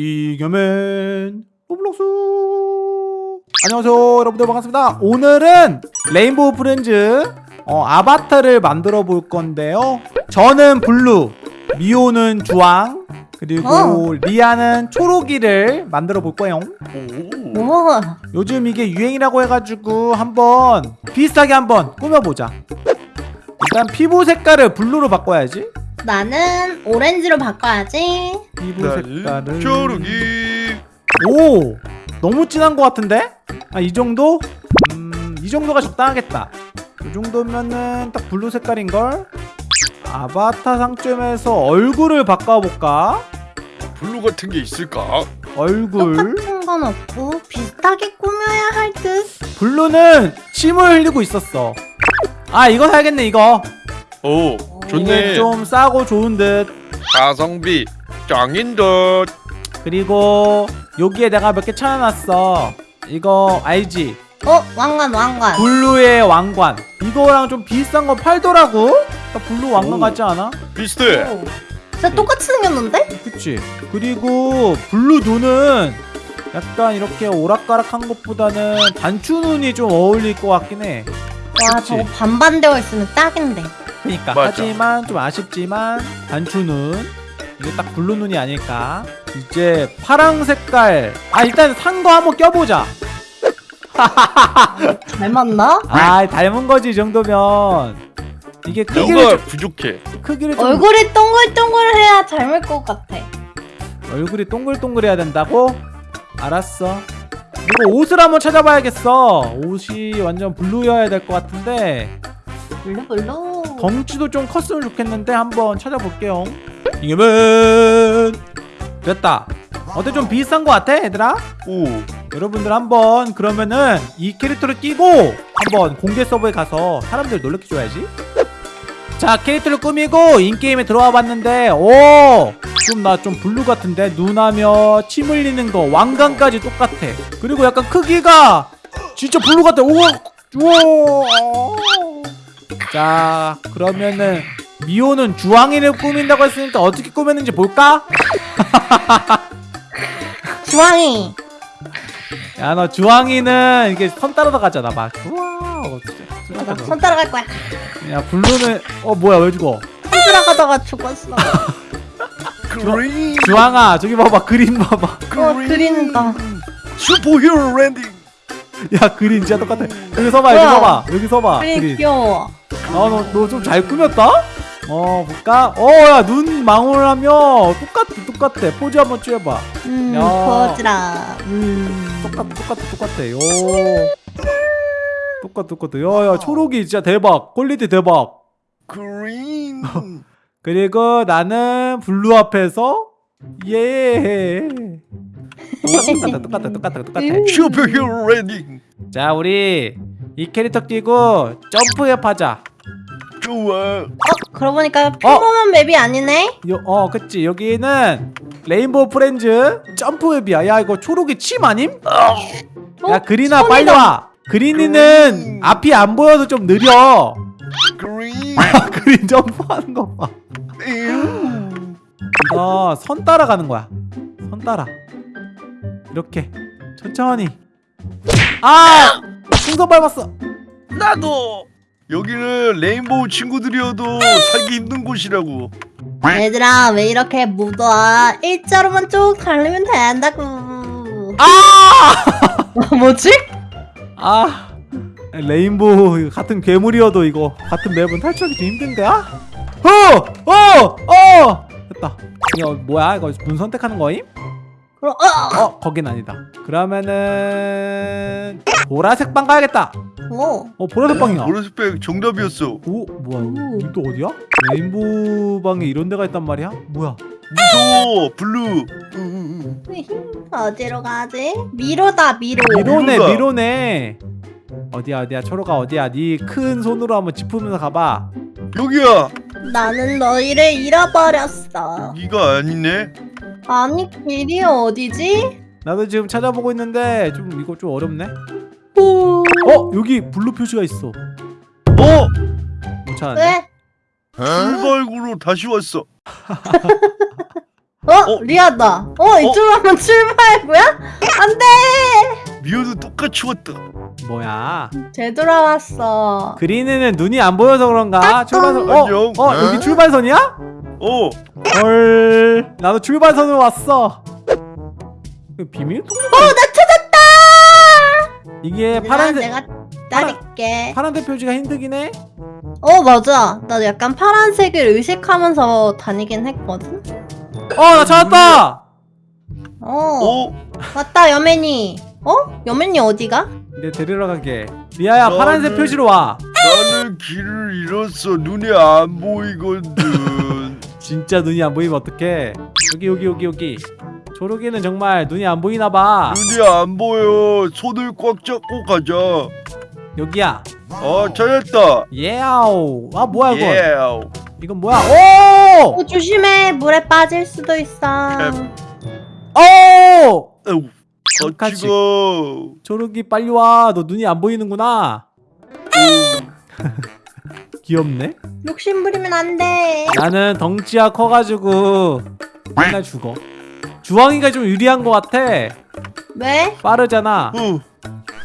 이겨맨 로블록스. 안녕하세요 여러분들 반갑습니다. 오늘은 레인보우 프렌즈 어, 아바타를 만들어 볼 건데요. 저는 블루 미호는 주황 그리고 어. 리아는 초록이를 만들어 볼 거예요. 오, 요즘 이게 유행이라고 해가지고 한번 비슷하게 한번 꾸며보자. 일단 피부 색깔을 blue로 바꿔야지 나는 오렌지로 바꿔야지. 피부 색깔을 초록이 오 너무 진한 것 같은데? 아 이 정도? 음 이 정도가 적당하겠다 이 정도면은 딱 blue 색깔인걸? 아바타 상점에서 얼굴을 바꿔볼까? 블루 같은 게 있을까? 얼굴 똑같은 건 없고 비슷하게 꾸며야 할 듯. 블루는 침을 흘리고 있었어 아 이거 사야겠네 이거 오 좋네 좀 싸고 좋은 듯 가성비 짱인 듯 그리고 여기에 내가 몇개 찾아놨어 이거 알지? 어, 왕관, 왕관. 블루의 왕관 이거랑 좀 비슷한 거 팔더라고 딱 블루 왕관 오. 같지 않아? 비슷해 오. 진짜 똑같이 생겼는데? 그치 그리고 블루 눈은 약간 이렇게 오락가락한 것보다는 단추 눈이 좀 어울릴 것 같긴 해 와, 그치? 저거 반반 되어 있으면 딱인데. 그니까. 하지만 좀 아쉽지만 단추 눈 이게 딱 블루 눈이 아닐까. 이제 파랑 색깔. 아 일단 산 거 한번 껴보자. 잘 맞나? 아 닮은 거지 이 정도면. 이게 크기를 좀, 부족해. 크기를 좀 얼굴이 동글동글해야 닮을 것 같아. 얼굴이 동글동글해야 된다고? 알았어. 이거 옷을 한번 찾아봐야겠어. 옷이 완전 블루여야 될 것 같은데 블루 블루. 덩치도 좀 컸으면 좋겠는데 한번 찾아볼게요. 이거면 됐다. 어때? 좀 비슷한 것 같아 얘들아? 오. 여러분들 한번 그러면은 이 캐릭터를 끼고 한번 공개 서버에 가서 사람들 놀래켜줘야지. 자 캐릭터를 꾸미고 in-game에 들어와 봤는데 오 좀 나좀 블루 같은데? 눈하며 침 흘리는 거 왕관까지 똑같아. 그리고 약간 크기가 진짜 블루 같아. 우와! 우와 자 그러면은 미호는 주황이를 꾸민다고 했으니까 어떻게 꾸몄는지 볼까? 주황이. 야 너 주황이는 이게 선 따라다가잖아 막 우와 어, 선 따라갈 거야. 야 블루는 어 뭐야 왜 죽어 선 따라가다가 죽었어. 그린 주황아 저기 봐봐 그린 봐봐 어, 그린다. superhero landing 야 그린 진짜 똑같아. 여기 서봐 여기. 서봐 여기 서봐 그린 귀여워. 아 너 너 좀 잘 꾸몄다? 어 볼까? 어야 눈 망울하며 똑같아 똑같아. 포즈 한번 취해봐. 음, 야. 보여주라. 음. 똑같아 똑같아 똑같아. 요. 똑같아 똑같아. 야야 초록이 진짜 대박. quality 대박. 그린. 그리고 나는 블루 앞에서 예 똑같아 똑같아 똑같아 똑같아 superhero landing 자 우리 이 캐릭터 끼고 점프맵 하자. 좋아. 어, 그러고 보니까 평범한 맵이 아니네? 요, 어 그치. 여기는 레인보우 프렌즈 점프맵이야. 야 이거 초록이 침 아님? 어? 야 그린아 손이다. 빨리 와. 그린이는 그린. 앞이 안 보여서 좀 느려. 그린. 그린 점프하는 거봐. 이거 선 따라가는 거야. 선 따라 이렇게 천천히 아 풍선 밟았어 나도 여기는 레인보우 친구들이어도 살기 힘든 곳이라고 얘들아 왜 이렇게 묻어 일자로만 쭉 달리면 된다고 아! 뭐지? 아 레인보우 같은 괴물이어도 이거 같은 맵은 탈출하기 좀 힘든데 아? 어! 어! 어! 됐다 이거 뭐야 이거 문 선택하는 거임? 그럼 어! 어 거긴 아니다. 그러면은 보라색 방 가야겠다. 오. 어 보라색 방이야. 보라색백 정답이었어. 오 뭐야 오. 여기 또 어디야? 레인보우 방에 이런 데가 있단 말이야? 뭐야? 무서워 블루 어디로 가지? 미로다 미로. 미로네. 미로네. 어디야 어디야? 초록아 어디야? 네 큰 손으로 한번 짚으면서 가봐. 여기야. 나는 너희를 잃어버렸어. 여기가 아니네 아니 길이 어디지? 나도 지금 찾아보고 있는데 좀 이거 좀 어렵네 오. 어 여기 블루 표시가 있어 어? 못 찾았네 왜? 출발구로 다시 왔어 어? 어? 리아다. 어? 이쪽으로 한번 출발 뭐야? 안 돼! 미호도 똑같이 왔다. 뭐야 되돌아왔어. 그린이는 눈이 안 보여서 그런가 출발선 어? 어 여기 출발선이야? 어. 헐 나도 출발선으로 왔어 이거 비밀통? 어, 나 찾았다! 이게 파란색 내가 따를게. 파란색 표지가 힘들긴 해 어, 맞아. 나 약간 파란색을 의식하면서 다니긴 했거든? 어나 찾았다 어. 어. 왔다, 여맨이. 어? 여맨이 어디가? 내 데리러 가게 리아야 나는- 파란색 표지로 와 나는 길을 잃었어. 눈이 안 보이거든. 진짜 눈이 안 보이면 어떡해 여기 여기 여기 여기 조르기는 정말 눈이 안 보이나봐 눈이 안 보여. 손을 꽉 잡고 가자. 여기야 어, 찾았다. 예아우 아 뭐야 이건 예. 이건 뭐야 오! 어, 조심해. 물에 빠질 수도 있어. 오! 같이 가. 조르기 빨리 와너 눈이 안 보이는구나 귀엽네 욕심 부리면 안 돼. 나는 덩치가 커가지고 맨날 죽어 주황이가 좀 유리한 것 같아 왜? 빠르잖아 어.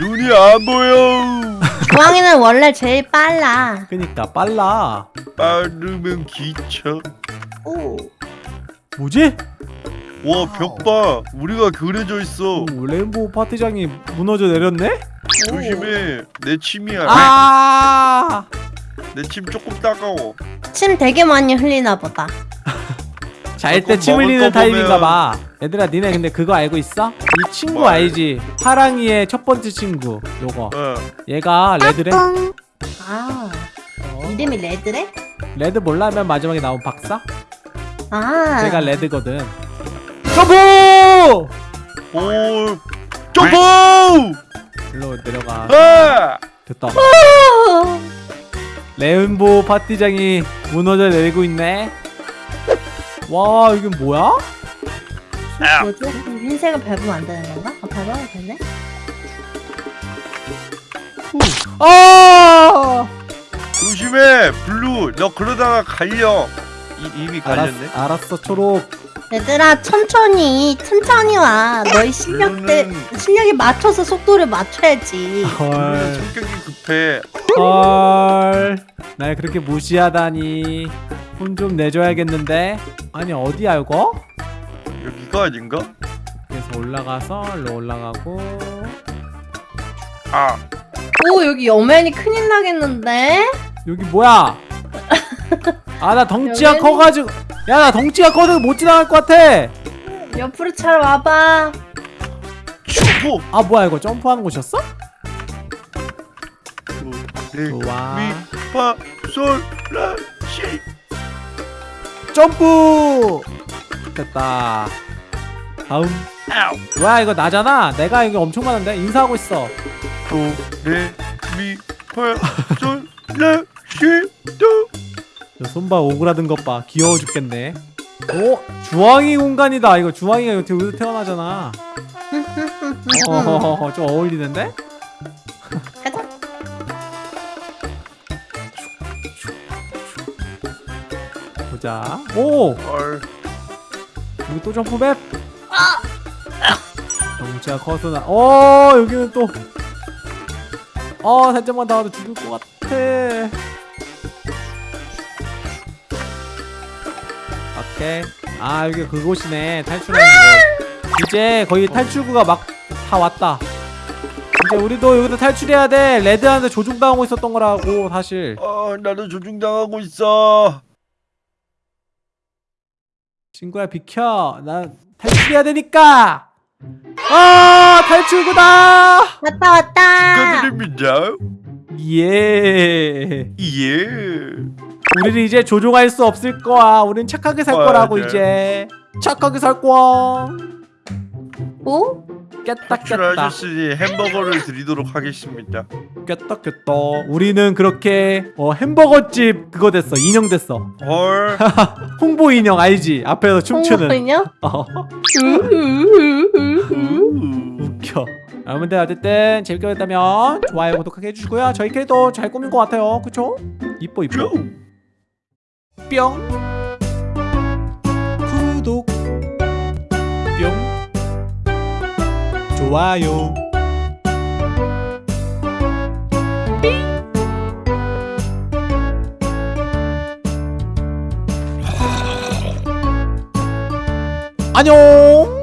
눈이 안 보여. 주황이는 원래 제일 빨라. 그니까 빨라 빠르면 기차. 오. 뭐지? 와, 벽 봐. 우리가 그려져 있어. 오, 레인보우 파티장이 무너져 내렸네? 조심해. 내 침이야. 아! 내 침 조금 따가워. 침 되게 많이 흘리나 보다. 잘 때 침 흘리는 거 타입인가 봐 얘들아 니네 근데 그거 알고 있어? 이 친구 뭘? 알지? 파랑이의 첫 번째 친구 요거 어. 얘가 레드래? 아, 어. 이름이 레드래? 레드 몰라면 마지막에 나온 박사? 아. 쟤가 레드거든 점프! 오. 점프! 일로 내려가 아! 됐다 어. 레인보우 파티장이 무너져 내리고 있네 와 이게 뭐야? 아. 뭐지? 흰색을 밟으면 안 되는 건가? 아, 밟아도 되네? 아! 조심해. 블루. 너 그러다가 갈려. 이, 이미 갈렸네. 알았, 알았어 초록 얘들아, 천천히, 천천히 와. 너희 실력대, 블루는- 실력에 맞춰서 속도를 맞춰야지. 헐 성격이 급해. 헐, 날 그렇게 무시하다니. 혼 좀 내줘야겠는데. 아니 어디야 이거? 여기가 아닌가? 그래서 올라가서 일로 올라가고. 아. 오, 여기 여맨이 큰일 나겠는데? 여기 뭐야? 아 나 덩치가 여기는- 커가지고. 야 나 덩치가 커서 못 지나갈 것 같아. 옆으로 잘 와봐. 아 뭐야 이거 점프하는 곳이었어? 레, 좋아. 미, 파, 솔, 라, 시. 점프. 됐다. 다음. 아우. 뭐야 이거 나잖아. 내가 이거 엄청 많은데 인사하고 있어. 도, 레, 미, 파, 솔, 라, 시, 도. 저 손발 오그라든 것 봐. 귀여워 죽겠네. 오 주황이 공간이다. 이거 주황이가 여기서 태어나잖아. 어허허허 좀 어울리는데? 가자. 보자. 오 헐. 여기 또 점프맵. 덩치가 커서 나. 어 여기는 또. 어 살짝만 나와도 죽을 것 같아. 오케이. 아 여기 그곳이네 탈출하는 곳. 이제 거의 탈출구가 막 다 왔다. 이제 우리도 여기서 탈출해야 돼. 레드한테 조종당하고 있었던 거라고 사실. 아, 나도 조종당하고 있어. 친구야 비켜. 나 탈출해야 되니까. 아 탈출구다. 왔다, 왔다. 축하드립니다. 예. 예. 우리는 이제 조종할 수 없을 거야. 우린 착하게 살. 거라고 이제. 착하게 살 거야. 오? 깼다 깼다. 탈출하셨으니 햄버거를 드리도록 하겠습니다. 깼다 깼다. 우리는 그렇게 어, 햄버거집 그거 됐어. 인형 됐어. 헐. 홍보 인형 알지? 앞에서 춤추는. 홍보 인형? 어, 우. 웃겨. 여러분들 어쨌든 재밌게 보셨다면 좋아요 구독하게 해주시고요. 저희 캐릭터 잘 꾸민 것 같아요. 그쵸? 이뻐 이뻐. 뿅! 구독! 뿅! 좋아요! 안녕!